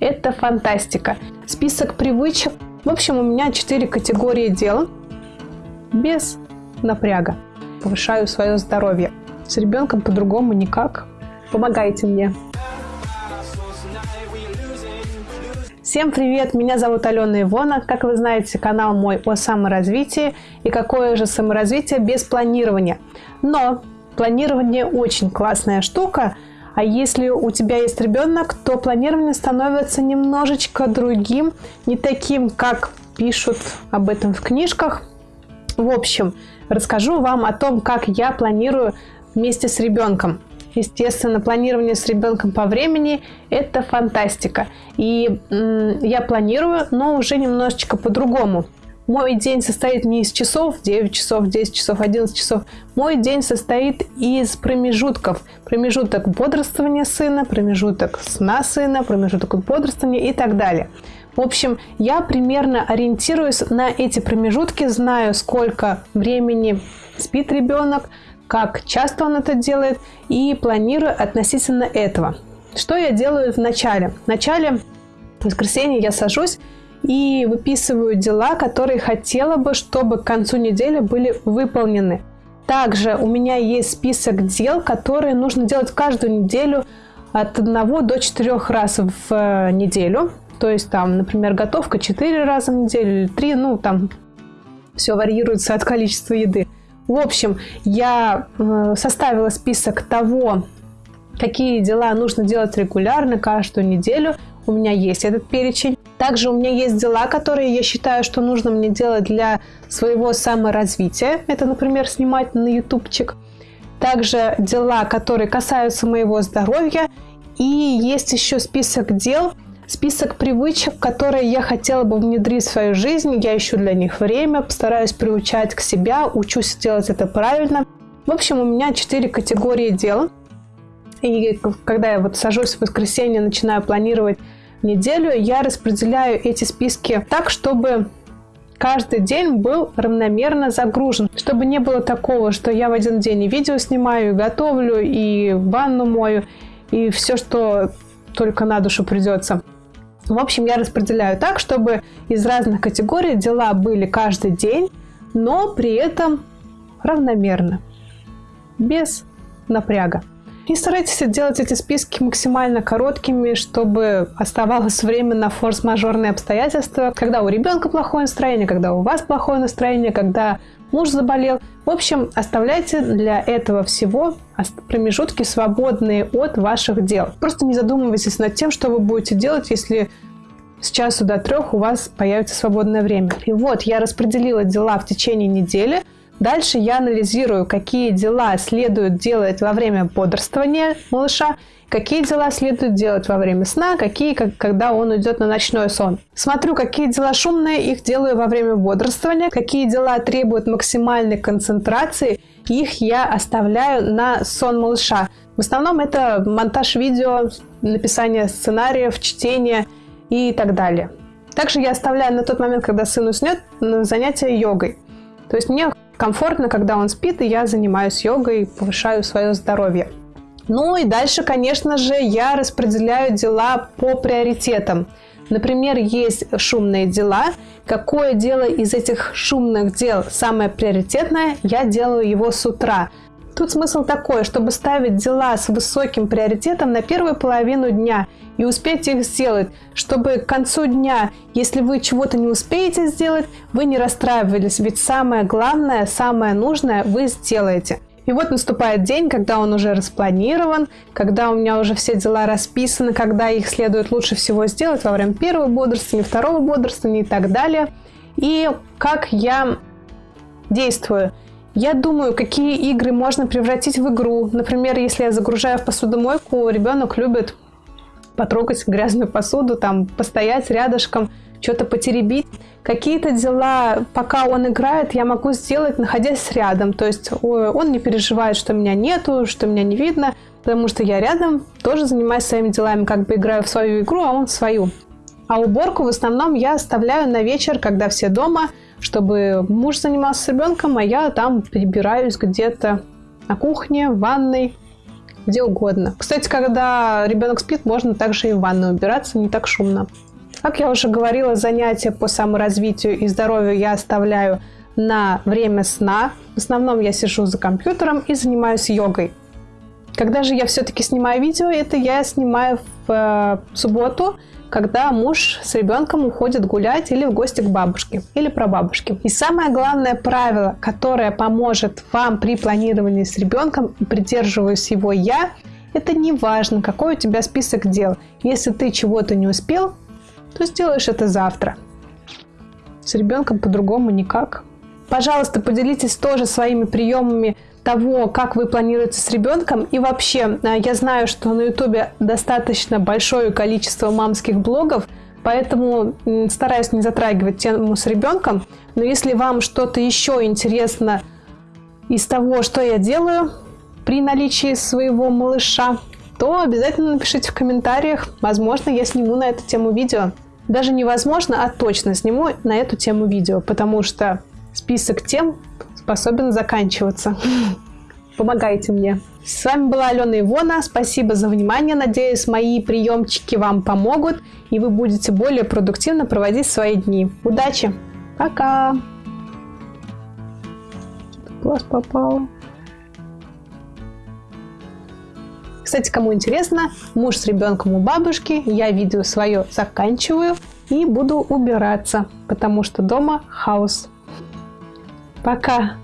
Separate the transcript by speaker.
Speaker 1: Это фантастика. Список привычек. В общем, у меня четыре категории дел без напряга. Повышаю свое здоровье. С ребенком по-другому никак. Помогайте мне. Всем привет! Меня зовут Алена Ивона. Как вы знаете, канал мой о саморазвитии. И какое же саморазвитие без планирования. Но планирование очень классная штука. А если у тебя есть ребенок, то планирование становится немножечко другим, не таким, как пишут об этом в книжках. В общем, расскажу вам о том, как я планирую вместе с ребенком. Естественно, планирование с ребенком по времени – это фантастика. И я планирую, но уже немножечко по-другому. Мой день состоит не из часов, 9 часов, 10 часов, 11 часов. Мой день состоит из промежутков. Промежуток бодрствования сына, промежуток сна сына, промежуток бодрствования и так далее. В общем, я примерно ориентируюсь на эти промежутки, знаю, сколько времени спит ребенок, как часто он это делает и планирую относительно этого. Что я делаю в начале? В начале в воскресенье я сажусь и выписываю дела, которые хотела бы, чтобы к концу недели были выполнены. Также у меня есть список дел, которые нужно делать каждую неделю от 1 до 4 раз в э, неделю. То есть там, например, готовка 4 раза в неделю или 3, ну там все варьируется от количества еды. В общем, я э, составила список того, какие дела нужно делать регулярно, каждую неделю. У меня есть этот перечень. Также у меня есть дела, которые я считаю, что нужно мне делать для своего саморазвития. Это, например, снимать на ютубчик. Также дела, которые касаются моего здоровья. И есть еще список дел, список привычек, которые я хотела бы внедрить в свою жизнь. Я ищу для них время, постараюсь приучать к себя, учусь делать это правильно. В общем, у меня четыре категории дел. И когда я вот сажусь в воскресенье, начинаю планировать неделю, я распределяю эти списки так, чтобы каждый день был равномерно загружен, чтобы не было такого, что я в один день и видео снимаю, и готовлю, и ванну мою, и все, что только на душу придется. В общем, я распределяю так, чтобы из разных категорий дела были каждый день, но при этом равномерно, без напряга. И старайтесь делать эти списки максимально короткими, чтобы оставалось время на форс-мажорные обстоятельства, когда у ребенка плохое настроение, когда у вас плохое настроение, когда муж заболел. В общем, оставляйте для этого всего промежутки, свободные от ваших дел. Просто не задумывайтесь над тем, что вы будете делать, если с часу до трех у вас появится свободное время. И вот я распределила дела в течение недели. Дальше я анализирую, какие дела следует делать во время бодрствования малыша, какие дела следует делать во время сна, какие, как, когда он идет на ночной сон. Смотрю, какие дела шумные, их делаю во время бодрствования, какие дела требуют максимальной концентрации, их я оставляю на сон малыша. В основном это монтаж видео, написание сценариев, чтение и так далее. Также я оставляю на тот момент, когда сын уснет, занятия йогой. То есть мне комфортно, когда он спит, и я занимаюсь йогой, повышаю свое здоровье. Ну и дальше, конечно же, я распределяю дела по приоритетам. Например, есть шумные дела. Какое дело из этих шумных дел самое приоритетное, я делаю его с утра. Тут смысл такой, чтобы ставить дела с высоким приоритетом на первую половину дня и успеть их сделать, чтобы к концу дня, если вы чего-то не успеете сделать, вы не расстраивались, ведь самое главное, самое нужное вы сделаете. И вот наступает день, когда он уже распланирован, когда у меня уже все дела расписаны, когда их следует лучше всего сделать во время первого бодрствования, второго бодрствования и так далее. И как я действую – я думаю, какие игры можно превратить в игру. Например, если я загружаю в посудомойку, ребенок любит потрогать грязную посуду, там, постоять рядышком, что-то потеребить. Какие-то дела, пока он играет, я могу сделать, находясь рядом. То есть он не переживает, что меня нету, что меня не видно, потому что я рядом тоже занимаюсь своими делами, как бы играю в свою игру, а он в свою. А уборку в основном я оставляю на вечер, когда все дома – чтобы муж занимался с ребенком, а я там прибираюсь где-то на кухне, в ванной, где угодно. Кстати, когда ребенок спит, можно также и в ванной убираться, не так шумно. Как я уже говорила, занятия по саморазвитию и здоровью я оставляю на время сна. В основном я сижу за компьютером и занимаюсь йогой. Когда же я все-таки снимаю видео, это я снимаю в э, субботу, когда муж с ребенком уходит гулять или в гости к бабушке или прабабушке. И самое главное правило, которое поможет вам при планировании с ребенком, и придерживаюсь его я, это не важно, какой у тебя список дел. Если ты чего-то не успел, то сделаешь это завтра. С ребенком по-другому никак. Пожалуйста, поделитесь тоже своими приемами того, как вы планируете с ребенком. И вообще, э, я знаю, что на ютубе достаточно большое количество мамских блогов, поэтому стараюсь не затрагивать тему с ребенком. Но если вам что-то еще интересно из того, что я делаю при наличии своего малыша, то обязательно напишите в комментариях. Возможно, я сниму на эту тему видео. Даже невозможно, а точно сниму на эту тему видео, потому что список тем способен заканчиваться. Помогайте мне. С вами была Алена Ивона. Спасибо за внимание. Надеюсь, мои приемчики вам помогут, и вы будете более продуктивно проводить свои дни. Удачи! Пока! Глаз попал. Кстати, кому интересно, муж с ребенком у бабушки, я видео свое заканчиваю и буду убираться, потому что дома хаос. Пока!